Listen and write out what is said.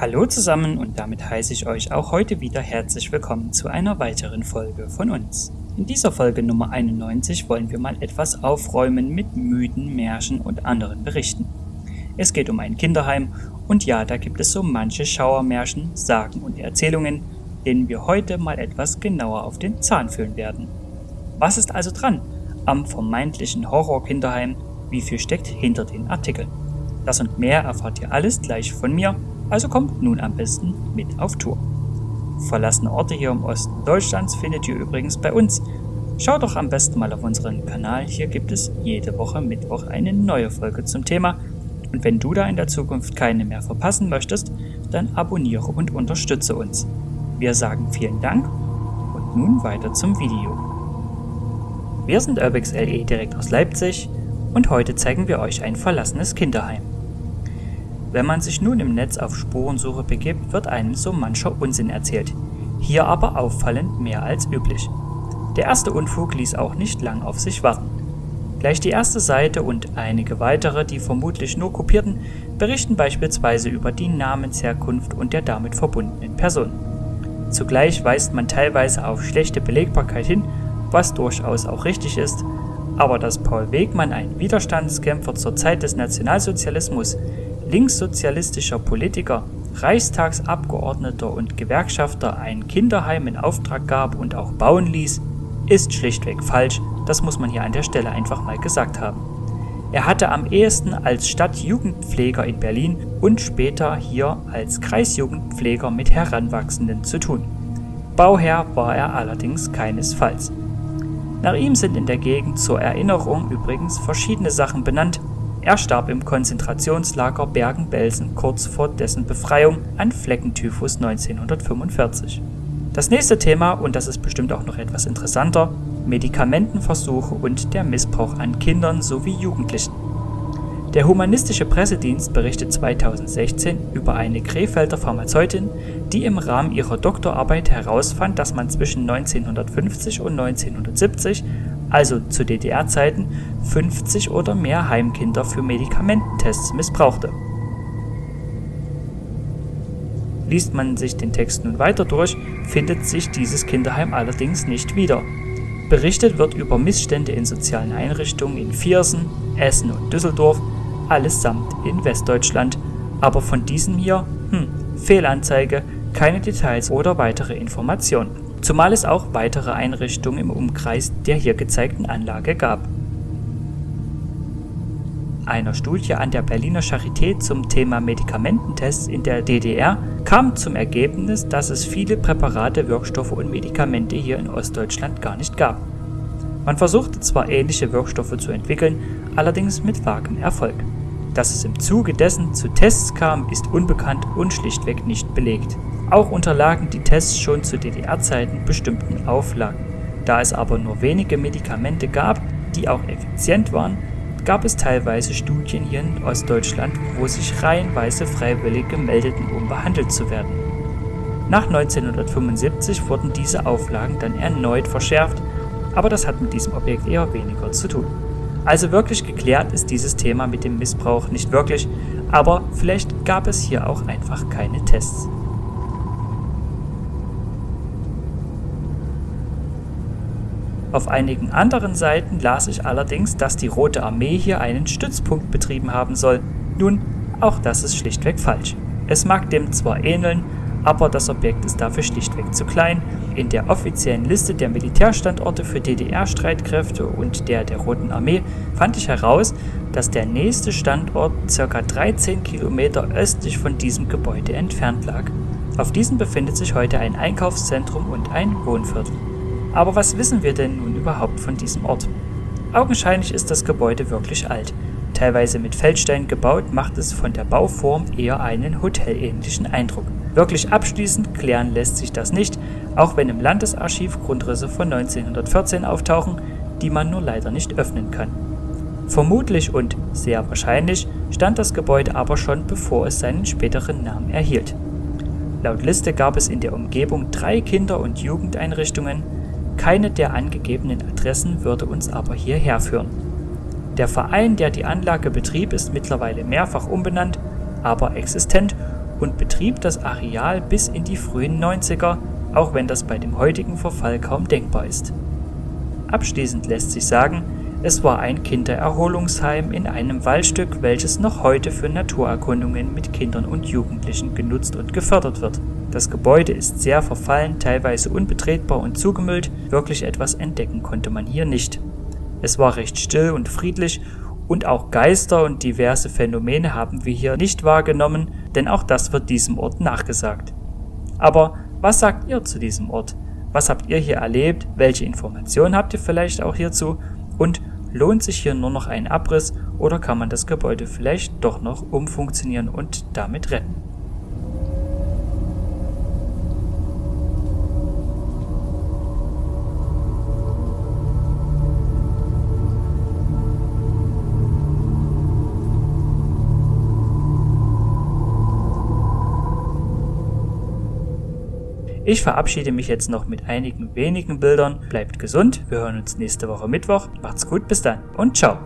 Hallo zusammen und damit heiße ich euch auch heute wieder herzlich willkommen zu einer weiteren Folge von uns. In dieser Folge Nummer 91 wollen wir mal etwas aufräumen mit Mythen, Märchen und anderen Berichten. Es geht um ein Kinderheim und ja, da gibt es so manche Schauermärchen, Sagen und Erzählungen, denen wir heute mal etwas genauer auf den Zahn fühlen werden. Was ist also dran am vermeintlichen Horror-Kinderheim? Wie viel steckt hinter den Artikeln? Das und mehr erfahrt ihr alles gleich von mir also kommt nun am besten mit auf Tour. Verlassene Orte hier im Osten Deutschlands findet ihr übrigens bei uns. Schaut doch am besten mal auf unseren Kanal, hier gibt es jede Woche Mittwoch eine neue Folge zum Thema. Und wenn du da in der Zukunft keine mehr verpassen möchtest, dann abonniere und unterstütze uns. Wir sagen vielen Dank und nun weiter zum Video. Wir sind Urbex LE direkt aus Leipzig und heute zeigen wir euch ein verlassenes Kinderheim. Wenn man sich nun im Netz auf Spurensuche begibt, wird einem so mancher Unsinn erzählt. Hier aber auffallend mehr als üblich. Der erste Unfug ließ auch nicht lang auf sich warten. Gleich die erste Seite und einige weitere, die vermutlich nur kopierten, berichten beispielsweise über die Namensherkunft und der damit verbundenen Person. Zugleich weist man teilweise auf schlechte Belegbarkeit hin, was durchaus auch richtig ist, aber dass Paul Wegmann ein Widerstandskämpfer zur Zeit des Nationalsozialismus linkssozialistischer Politiker, Reichstagsabgeordneter und Gewerkschafter ein Kinderheim in Auftrag gab und auch bauen ließ, ist schlichtweg falsch, das muss man hier an der Stelle einfach mal gesagt haben. Er hatte am ehesten als Stadtjugendpfleger in Berlin und später hier als Kreisjugendpfleger mit Heranwachsenden zu tun. Bauherr war er allerdings keinesfalls. Nach ihm sind in der Gegend zur Erinnerung übrigens verschiedene Sachen benannt, er starb im Konzentrationslager Bergen-Belsen kurz vor dessen Befreiung an Fleckentyphus 1945. Das nächste Thema, und das ist bestimmt auch noch etwas interessanter, Medikamentenversuche und der Missbrauch an Kindern sowie Jugendlichen. Der Humanistische Pressedienst berichtet 2016 über eine Krefelder Pharmazeutin, die im Rahmen ihrer Doktorarbeit herausfand, dass man zwischen 1950 und 1970 also zu DDR-Zeiten, 50 oder mehr Heimkinder für Medikamententests missbrauchte. Liest man sich den Text nun weiter durch, findet sich dieses Kinderheim allerdings nicht wieder. Berichtet wird über Missstände in sozialen Einrichtungen in Viersen, Essen und Düsseldorf, allesamt in Westdeutschland, aber von diesem hier, hm, Fehlanzeige, keine Details oder weitere Informationen zumal es auch weitere Einrichtungen im Umkreis der hier gezeigten Anlage gab. Einer Studie an der Berliner Charité zum Thema Medikamententests in der DDR kam zum Ergebnis, dass es viele Präparate, Wirkstoffe und Medikamente hier in Ostdeutschland gar nicht gab. Man versuchte zwar ähnliche Wirkstoffe zu entwickeln, allerdings mit vagem Erfolg. Dass es im Zuge dessen zu Tests kam, ist unbekannt und schlichtweg nicht belegt. Auch unterlagen die Tests schon zu DDR-Zeiten bestimmten Auflagen. Da es aber nur wenige Medikamente gab, die auch effizient waren, gab es teilweise Studien hier in Ostdeutschland, wo sich reihenweise Freiwillige meldeten, um behandelt zu werden. Nach 1975 wurden diese Auflagen dann erneut verschärft, aber das hat mit diesem Objekt eher weniger zu tun. Also wirklich geklärt ist dieses Thema mit dem Missbrauch nicht wirklich, aber vielleicht gab es hier auch einfach keine Tests. Auf einigen anderen Seiten las ich allerdings, dass die Rote Armee hier einen Stützpunkt betrieben haben soll. Nun, auch das ist schlichtweg falsch. Es mag dem zwar ähneln, aber das Objekt ist dafür schlichtweg zu klein. In der offiziellen Liste der Militärstandorte für DDR-Streitkräfte und der der Roten Armee fand ich heraus, dass der nächste Standort ca. 13 Kilometer östlich von diesem Gebäude entfernt lag. Auf diesem befindet sich heute ein Einkaufszentrum und ein Wohnviertel. Aber was wissen wir denn nun überhaupt von diesem Ort? Augenscheinlich ist das Gebäude wirklich alt. Teilweise mit Feldstein gebaut, macht es von der Bauform eher einen hotelähnlichen Eindruck. Wirklich abschließend klären lässt sich das nicht, auch wenn im Landesarchiv Grundrisse von 1914 auftauchen, die man nur leider nicht öffnen kann. Vermutlich und sehr wahrscheinlich stand das Gebäude aber schon bevor es seinen späteren Namen erhielt. Laut Liste gab es in der Umgebung drei Kinder- und Jugendeinrichtungen, keine der angegebenen Adressen würde uns aber hierher führen. Der Verein, der die Anlage betrieb, ist mittlerweile mehrfach umbenannt, aber existent und betrieb das Areal bis in die frühen 90er, auch wenn das bei dem heutigen Verfall kaum denkbar ist. Abschließend lässt sich sagen, es war ein Kindererholungsheim in einem Waldstück, welches noch heute für Naturerkundungen mit Kindern und Jugendlichen genutzt und gefördert wird. Das Gebäude ist sehr verfallen, teilweise unbetretbar und zugemüllt, wirklich etwas entdecken konnte man hier nicht. Es war recht still und friedlich und auch Geister und diverse Phänomene haben wir hier nicht wahrgenommen, denn auch das wird diesem Ort nachgesagt. Aber was sagt ihr zu diesem Ort? Was habt ihr hier erlebt? Welche Informationen habt ihr vielleicht auch hierzu? Und lohnt sich hier nur noch ein Abriss oder kann man das Gebäude vielleicht doch noch umfunktionieren und damit retten? Ich verabschiede mich jetzt noch mit einigen wenigen Bildern. Bleibt gesund, wir hören uns nächste Woche Mittwoch. Macht's gut, bis dann und ciao.